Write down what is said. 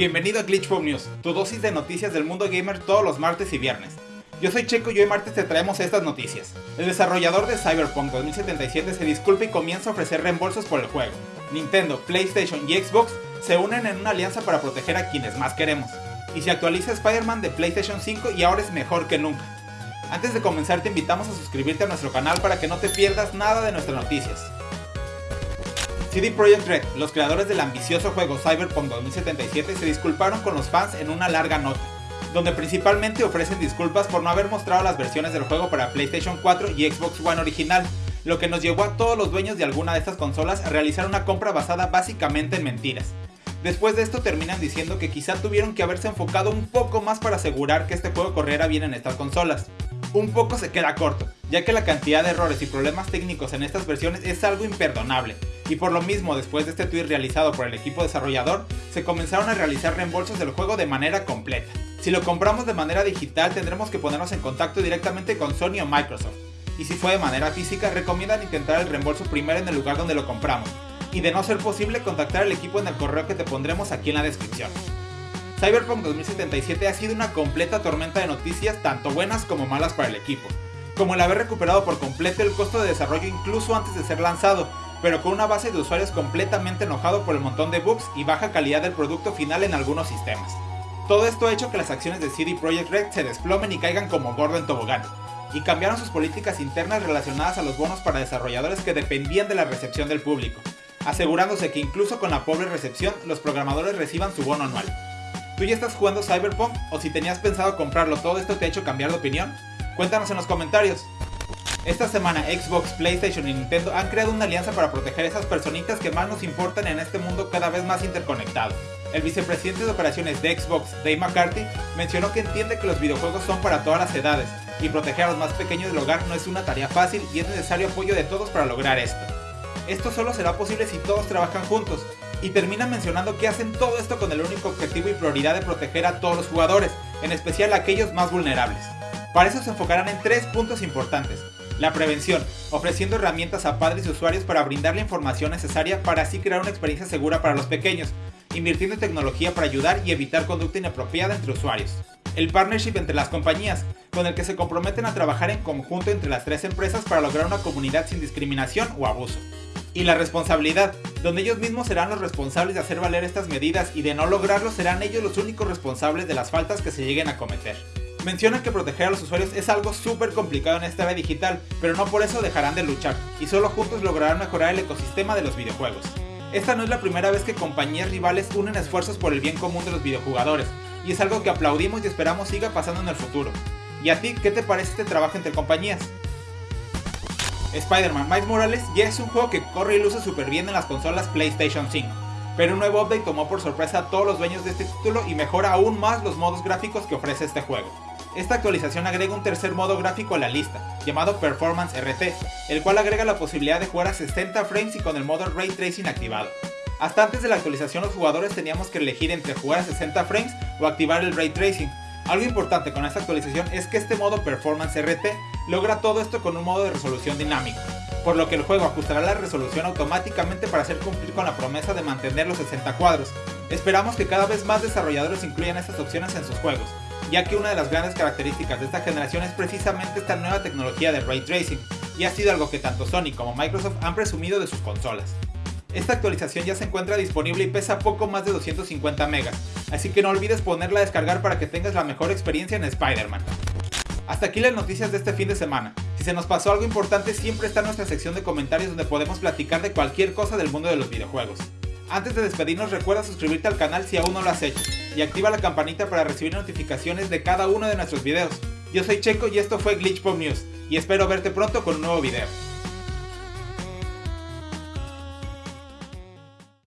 Bienvenido a Glitchpop News, tu dosis de noticias del mundo gamer todos los martes y viernes. Yo soy Checo y hoy martes te traemos estas noticias. El desarrollador de Cyberpunk 2077 se disculpa y comienza a ofrecer reembolsos por el juego. Nintendo, PlayStation y Xbox se unen en una alianza para proteger a quienes más queremos. Y se actualiza Spider-Man de PlayStation 5 y ahora es mejor que nunca. Antes de comenzar te invitamos a suscribirte a nuestro canal para que no te pierdas nada de nuestras noticias. CD Projekt Red, los creadores del ambicioso juego Cyberpunk 2077, se disculparon con los fans en una larga nota, donde principalmente ofrecen disculpas por no haber mostrado las versiones del juego para PlayStation 4 y Xbox One original, lo que nos llevó a todos los dueños de alguna de estas consolas a realizar una compra basada básicamente en mentiras. Después de esto terminan diciendo que quizá tuvieron que haberse enfocado un poco más para asegurar que este juego corriera bien en estas consolas. Un poco se queda corto, ya que la cantidad de errores y problemas técnicos en estas versiones es algo imperdonable, y por lo mismo después de este tweet realizado por el equipo desarrollador, se comenzaron a realizar reembolsos del juego de manera completa. Si lo compramos de manera digital tendremos que ponernos en contacto directamente con Sony o Microsoft, y si fue de manera física recomiendan intentar el reembolso primero en el lugar donde lo compramos, y de no ser posible contactar al equipo en el correo que te pondremos aquí en la descripción. Cyberpunk 2077 ha sido una completa tormenta de noticias tanto buenas como malas para el equipo, como el haber recuperado por completo el costo de desarrollo incluso antes de ser lanzado, pero con una base de usuarios completamente enojado por el montón de bugs y baja calidad del producto final en algunos sistemas. Todo esto ha hecho que las acciones de CD Projekt Red se desplomen y caigan como gordo en tobogán, y cambiaron sus políticas internas relacionadas a los bonos para desarrolladores que dependían de la recepción del público, asegurándose que incluso con la pobre recepción los programadores reciban su bono anual. ¿Tú ya estás jugando Cyberpunk o si tenías pensado comprarlo todo esto te ha hecho cambiar de opinión? Cuéntanos en los comentarios. Esta semana Xbox, PlayStation y Nintendo han creado una alianza para proteger a esas personitas que más nos importan en este mundo cada vez más interconectado. El vicepresidente de operaciones de Xbox, Dave McCarthy, mencionó que entiende que los videojuegos son para todas las edades, y proteger a los más pequeños del hogar no es una tarea fácil y es necesario apoyo de todos para lograr esto. Esto solo será posible si todos trabajan juntos, y termina mencionando que hacen todo esto con el único objetivo y prioridad de proteger a todos los jugadores, en especial a aquellos más vulnerables. Para eso se enfocarán en tres puntos importantes. La prevención, ofreciendo herramientas a padres y usuarios para brindar la información necesaria para así crear una experiencia segura para los pequeños, invirtiendo en tecnología para ayudar y evitar conducta inapropiada entre usuarios. El partnership entre las compañías, con el que se comprometen a trabajar en conjunto entre las tres empresas para lograr una comunidad sin discriminación o abuso. Y la responsabilidad, donde ellos mismos serán los responsables de hacer valer estas medidas y de no lograrlo serán ellos los únicos responsables de las faltas que se lleguen a cometer. Mencionan que proteger a los usuarios es algo súper complicado en esta era digital, pero no por eso dejarán de luchar, y solo juntos lograrán mejorar el ecosistema de los videojuegos. Esta no es la primera vez que compañías rivales unen esfuerzos por el bien común de los videojugadores, y es algo que aplaudimos y esperamos siga pasando en el futuro. ¿Y a ti qué te parece este trabajo entre compañías? Spider-Man Miles Morales ya es un juego que corre y luce súper bien en las consolas PlayStation 5, pero un nuevo update tomó por sorpresa a todos los dueños de este título y mejora aún más los modos gráficos que ofrece este juego. Esta actualización agrega un tercer modo gráfico a la lista, llamado Performance RT, el cual agrega la posibilidad de jugar a 60 frames y con el modo Ray Tracing activado. Hasta antes de la actualización los jugadores teníamos que elegir entre jugar a 60 frames o activar el Ray Tracing. Algo importante con esta actualización es que este modo Performance RT logra todo esto con un modo de resolución dinámico, por lo que el juego ajustará la resolución automáticamente para hacer cumplir con la promesa de mantener los 60 cuadros. Esperamos que cada vez más desarrolladores incluyan estas opciones en sus juegos, ya que una de las grandes características de esta generación es precisamente esta nueva tecnología de Ray Tracing, y ha sido algo que tanto Sony como Microsoft han presumido de sus consolas. Esta actualización ya se encuentra disponible y pesa poco más de 250 megas, así que no olvides ponerla a descargar para que tengas la mejor experiencia en Spider-Man. Hasta aquí las noticias de este fin de semana. Si se nos pasó algo importante siempre está nuestra sección de comentarios donde podemos platicar de cualquier cosa del mundo de los videojuegos. Antes de despedirnos recuerda suscribirte al canal si aún no lo has hecho y activa la campanita para recibir notificaciones de cada uno de nuestros videos. Yo soy Checo y esto fue Glitch Pop News y espero verte pronto con un nuevo video.